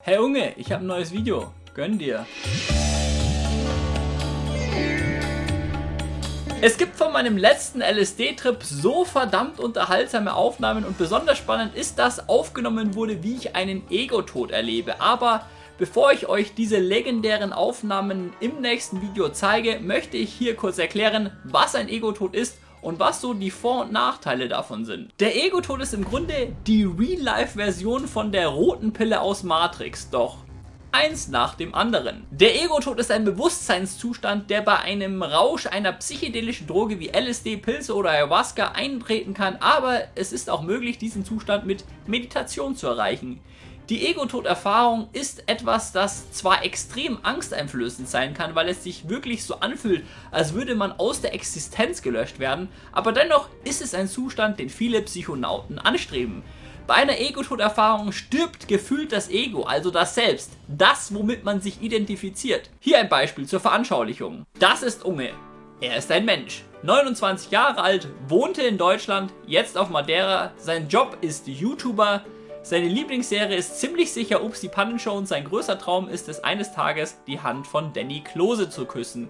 Hey Junge, ich habe ein neues Video. Gönn dir. Es gibt von meinem letzten LSD-Trip so verdammt unterhaltsame Aufnahmen und besonders spannend ist, dass aufgenommen wurde, wie ich einen Ego-Tod erlebe. Aber bevor ich euch diese legendären Aufnahmen im nächsten Video zeige, möchte ich hier kurz erklären, was ein Ego-Tod ist und was so die Vor- und Nachteile davon sind. Der Ego-Tod ist im Grunde die Real-Life-Version von der roten Pille aus Matrix, doch eins nach dem anderen. Der Ego-Tod ist ein Bewusstseinszustand, der bei einem Rausch einer psychedelischen Droge wie LSD, Pilze oder Ayahuasca eintreten kann, aber es ist auch möglich, diesen Zustand mit Meditation zu erreichen. Die Ego-Tod-Erfahrung ist etwas, das zwar extrem angsteinflößend sein kann, weil es sich wirklich so anfühlt, als würde man aus der Existenz gelöscht werden, aber dennoch ist es ein Zustand, den viele Psychonauten anstreben. Bei einer Ego-Tod-Erfahrung stirbt gefühlt das Ego, also das Selbst, das, womit man sich identifiziert. Hier ein Beispiel zur Veranschaulichung. Das ist Unge. Er ist ein Mensch. 29 Jahre alt, wohnte in Deutschland, jetzt auf Madeira, sein Job ist YouTuber, seine Lieblingsserie ist ziemlich sicher Ups die Pannenshow und sein größter Traum ist es eines Tages, die Hand von Danny Klose zu küssen.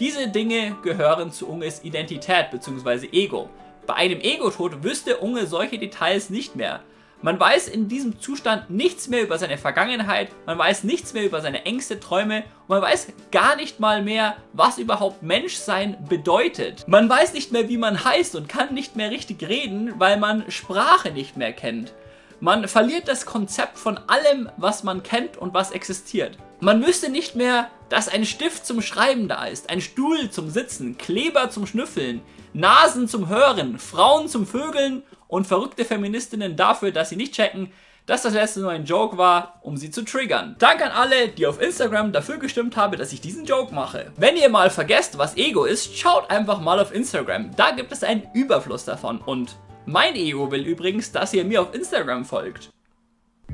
Diese Dinge gehören zu Unges Identität bzw. Ego. Bei einem Ego-Tod wüsste Unge solche Details nicht mehr. Man weiß in diesem Zustand nichts mehr über seine Vergangenheit, man weiß nichts mehr über seine Ängste, Träume und man weiß gar nicht mal mehr, was überhaupt Menschsein bedeutet. Man weiß nicht mehr, wie man heißt und kann nicht mehr richtig reden, weil man Sprache nicht mehr kennt. Man verliert das Konzept von allem, was man kennt und was existiert. Man wüsste nicht mehr, dass ein Stift zum Schreiben da ist, ein Stuhl zum Sitzen, Kleber zum Schnüffeln, Nasen zum Hören, Frauen zum Vögeln und verrückte Feministinnen dafür, dass sie nicht checken, dass das letzte nur ein Joke war, um sie zu triggern. Danke an alle, die auf Instagram dafür gestimmt haben, dass ich diesen Joke mache. Wenn ihr mal vergesst, was Ego ist, schaut einfach mal auf Instagram. Da gibt es einen Überfluss davon und mein Ego will übrigens, dass ihr mir auf Instagram folgt.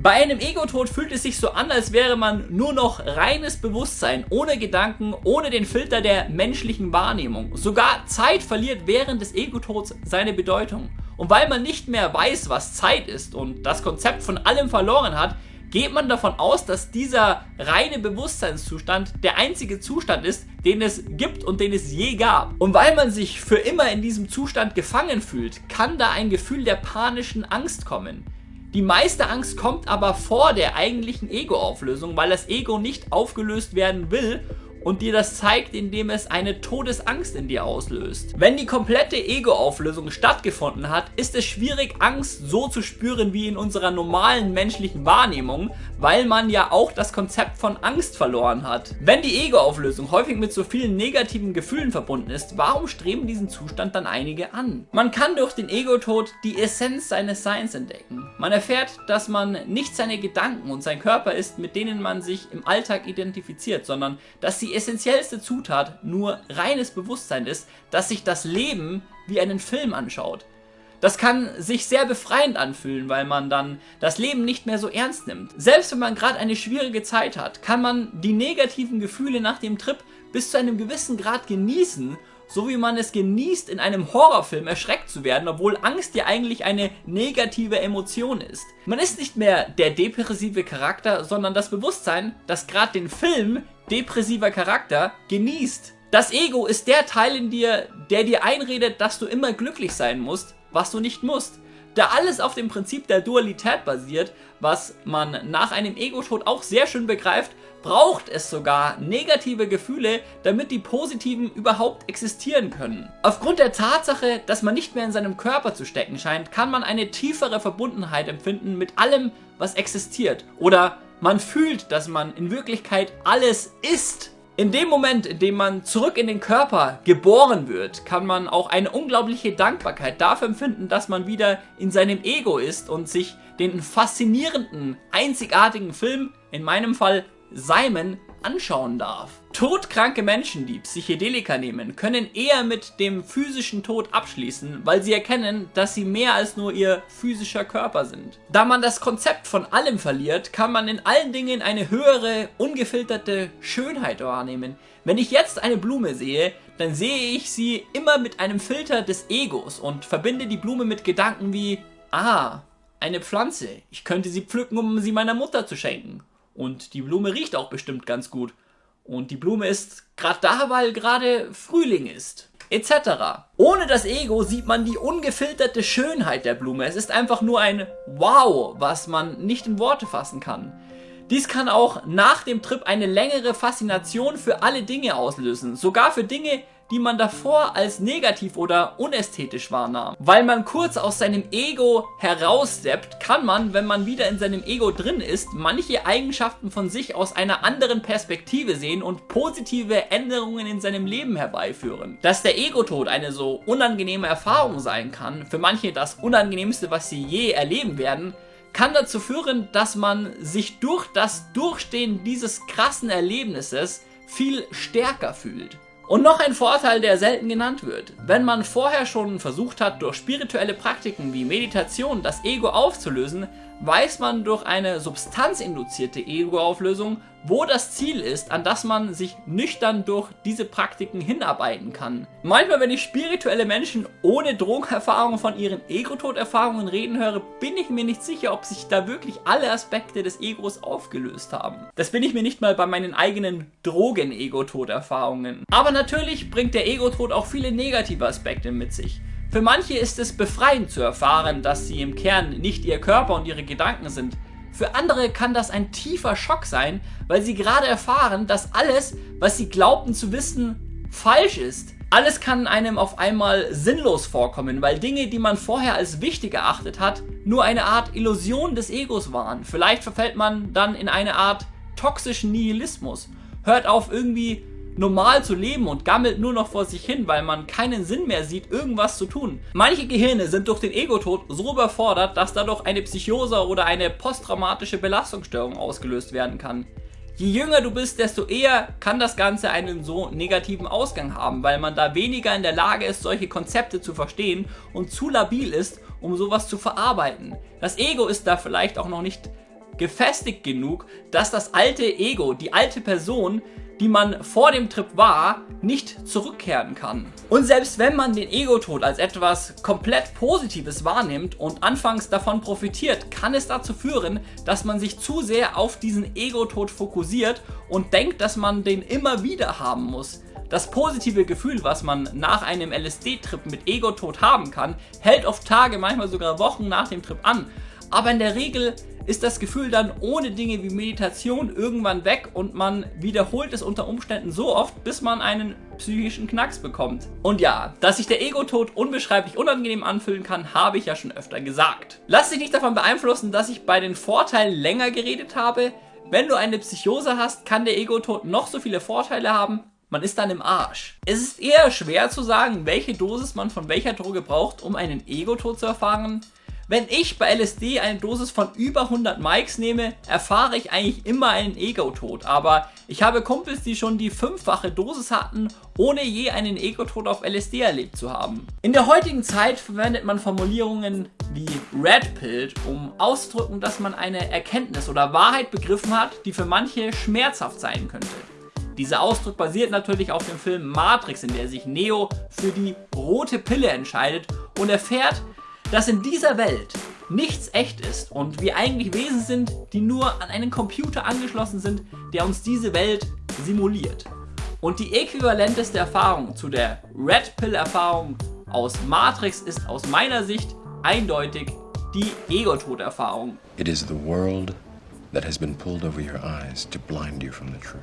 Bei einem Ego-Tod fühlt es sich so an, als wäre man nur noch reines Bewusstsein, ohne Gedanken, ohne den Filter der menschlichen Wahrnehmung. Sogar Zeit verliert während des Ego-Tods seine Bedeutung. Und weil man nicht mehr weiß, was Zeit ist und das Konzept von allem verloren hat, geht man davon aus, dass dieser reine Bewusstseinszustand der einzige Zustand ist, den es gibt und den es je gab. Und weil man sich für immer in diesem Zustand gefangen fühlt, kann da ein Gefühl der panischen Angst kommen. Die meiste Angst kommt aber vor der eigentlichen Ego-Auflösung, weil das Ego nicht aufgelöst werden will und dir das zeigt, indem es eine Todesangst in dir auslöst. Wenn die komplette Ego-Auflösung stattgefunden hat, ist es schwierig, Angst so zu spüren wie in unserer normalen menschlichen Wahrnehmung, weil man ja auch das Konzept von Angst verloren hat. Wenn die Ego-Auflösung häufig mit so vielen negativen Gefühlen verbunden ist, warum streben diesen Zustand dann einige an? Man kann durch den Ego-Tod die Essenz seines Seins entdecken. Man erfährt, dass man nicht seine Gedanken und sein Körper ist, mit denen man sich im Alltag identifiziert, sondern dass sie die essentiellste Zutat nur reines Bewusstsein ist, dass sich das Leben wie einen Film anschaut. Das kann sich sehr befreiend anfühlen, weil man dann das Leben nicht mehr so ernst nimmt. Selbst wenn man gerade eine schwierige Zeit hat, kann man die negativen Gefühle nach dem Trip bis zu einem gewissen Grad genießen so wie man es genießt, in einem Horrorfilm erschreckt zu werden, obwohl Angst ja eigentlich eine negative Emotion ist. Man ist nicht mehr der depressive Charakter, sondern das Bewusstsein, das gerade den Film depressiver Charakter genießt. Das Ego ist der Teil in dir, der dir einredet, dass du immer glücklich sein musst, was du nicht musst. Da alles auf dem Prinzip der Dualität basiert, was man nach einem Ego-Tod auch sehr schön begreift, braucht es sogar negative Gefühle, damit die positiven überhaupt existieren können. Aufgrund der Tatsache, dass man nicht mehr in seinem Körper zu stecken scheint, kann man eine tiefere Verbundenheit empfinden mit allem, was existiert. Oder man fühlt, dass man in Wirklichkeit alles ist. In dem Moment, in dem man zurück in den Körper geboren wird, kann man auch eine unglaubliche Dankbarkeit dafür empfinden, dass man wieder in seinem Ego ist und sich den faszinierenden, einzigartigen Film, in meinem Fall Simon, anschauen darf. Todkranke Menschen, die Psychedelika nehmen, können eher mit dem physischen Tod abschließen, weil sie erkennen, dass sie mehr als nur ihr physischer Körper sind. Da man das Konzept von allem verliert, kann man in allen Dingen eine höhere, ungefilterte Schönheit wahrnehmen. Wenn ich jetzt eine Blume sehe, dann sehe ich sie immer mit einem Filter des Egos und verbinde die Blume mit Gedanken wie, ah, eine Pflanze, ich könnte sie pflücken, um sie meiner Mutter zu schenken. Und die Blume riecht auch bestimmt ganz gut. Und die Blume ist gerade da, weil gerade Frühling ist. Etc. Ohne das Ego sieht man die ungefilterte Schönheit der Blume. Es ist einfach nur ein Wow, was man nicht in Worte fassen kann. Dies kann auch nach dem Trip eine längere Faszination für alle Dinge auslösen. Sogar für Dinge, die man davor als negativ oder unästhetisch wahrnahm. Weil man kurz aus seinem Ego heraussteppt, kann man, wenn man wieder in seinem Ego drin ist, manche Eigenschaften von sich aus einer anderen Perspektive sehen und positive Änderungen in seinem Leben herbeiführen. Dass der Ego-Tod eine so unangenehme Erfahrung sein kann, für manche das unangenehmste, was sie je erleben werden, kann dazu führen, dass man sich durch das Durchstehen dieses krassen Erlebnisses viel stärker fühlt. Und noch ein Vorteil, der selten genannt wird. Wenn man vorher schon versucht hat, durch spirituelle Praktiken wie Meditation das Ego aufzulösen, weiß man durch eine substanzinduzierte Ego-Auflösung, wo das Ziel ist, an das man sich nüchtern durch diese Praktiken hinarbeiten kann. Manchmal, wenn ich spirituelle Menschen ohne Drogenerfahrung von ihren Ego-Tod-Erfahrungen reden höre, bin ich mir nicht sicher, ob sich da wirklich alle Aspekte des Egos aufgelöst haben. Das bin ich mir nicht mal bei meinen eigenen Drogen-Ego-Tod-Erfahrungen. Aber natürlich bringt der Ego-Tod auch viele negative Aspekte mit sich. Für manche ist es befreiend zu erfahren, dass sie im Kern nicht ihr Körper und ihre Gedanken sind, für andere kann das ein tiefer Schock sein, weil sie gerade erfahren, dass alles, was sie glaubten zu wissen, falsch ist. Alles kann einem auf einmal sinnlos vorkommen, weil Dinge, die man vorher als wichtig erachtet hat, nur eine Art Illusion des Egos waren. Vielleicht verfällt man dann in eine Art toxischen Nihilismus, hört auf irgendwie normal zu leben und gammelt nur noch vor sich hin, weil man keinen Sinn mehr sieht, irgendwas zu tun. Manche Gehirne sind durch den Ego-Tod so überfordert, dass dadurch eine Psychose oder eine posttraumatische Belastungsstörung ausgelöst werden kann. Je jünger du bist, desto eher kann das Ganze einen so negativen Ausgang haben, weil man da weniger in der Lage ist, solche Konzepte zu verstehen und zu labil ist, um sowas zu verarbeiten. Das Ego ist da vielleicht auch noch nicht gefestigt genug, dass das alte Ego, die alte Person, die man vor dem Trip war, nicht zurückkehren kann. Und selbst wenn man den Ego-Tod als etwas komplett Positives wahrnimmt und anfangs davon profitiert, kann es dazu führen, dass man sich zu sehr auf diesen Ego-Tod fokussiert und denkt, dass man den immer wieder haben muss. Das positive Gefühl, was man nach einem LSD-Trip mit Ego-Tod haben kann, hält oft Tage, manchmal sogar Wochen nach dem Trip an. Aber in der Regel ist das Gefühl dann ohne Dinge wie Meditation irgendwann weg und man wiederholt es unter Umständen so oft, bis man einen psychischen Knacks bekommt. Und ja, dass sich der Ego-Tod unbeschreiblich unangenehm anfühlen kann, habe ich ja schon öfter gesagt. Lass dich nicht davon beeinflussen, dass ich bei den Vorteilen länger geredet habe. Wenn du eine Psychose hast, kann der Ego-Tod noch so viele Vorteile haben, man ist dann im Arsch. Es ist eher schwer zu sagen, welche Dosis man von welcher Droge braucht, um einen Ego-Tod zu erfahren. Wenn ich bei LSD eine Dosis von über 100 Mikes nehme, erfahre ich eigentlich immer einen Ego-Tod. Aber ich habe Kumpels, die schon die fünffache Dosis hatten, ohne je einen Ego-Tod auf LSD erlebt zu haben. In der heutigen Zeit verwendet man Formulierungen wie Red Pill, um auszudrücken, dass man eine Erkenntnis oder Wahrheit begriffen hat, die für manche schmerzhaft sein könnte. Dieser Ausdruck basiert natürlich auf dem Film Matrix, in der sich Neo für die rote Pille entscheidet und erfährt, dass in dieser Welt nichts echt ist und wir eigentlich Wesen sind, die nur an einen Computer angeschlossen sind, der uns diese Welt simuliert. Und die äquivalenteste Erfahrung zu der Red Pill Erfahrung aus Matrix ist aus meiner Sicht eindeutig die Ego-Tod-Erfahrung. It is the world that has been pulled over your eyes to blind you from the truth.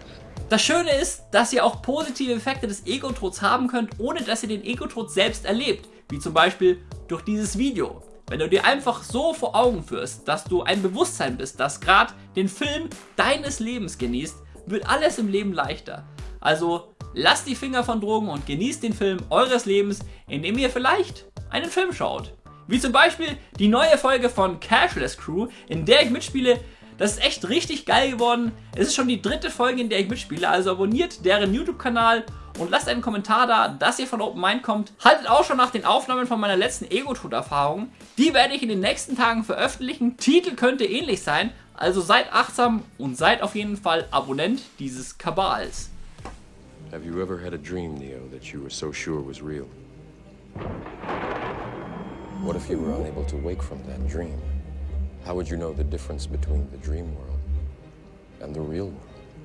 Das Schöne ist, dass ihr auch positive Effekte des Ego-Tods haben könnt, ohne dass ihr den Ego-Tod selbst erlebt, wie zum Beispiel durch dieses Video. Wenn du dir einfach so vor Augen führst, dass du ein Bewusstsein bist, das gerade den Film deines Lebens genießt, wird alles im Leben leichter. Also lasst die Finger von Drogen und genießt den Film eures Lebens, indem ihr vielleicht einen Film schaut. Wie zum Beispiel die neue Folge von Cashless Crew, in der ich mitspiele. Das ist echt richtig geil geworden. Es ist schon die dritte Folge, in der ich mitspiele, also abonniert deren YouTube-Kanal und lasst einen Kommentar da, dass ihr von Open Mind kommt. Haltet auch schon nach den Aufnahmen von meiner letzten Ego-Tod-Erfahrung. Die werde ich in den nächsten Tagen veröffentlichen. Titel könnte ähnlich sein, also seid achtsam und seid auf jeden Fall Abonnent dieses Kabals. Have you ever had a dream, Neo, that you were so sure was real? What if you were unable to wake from that dream? How would you know the difference between the dream world and the real world.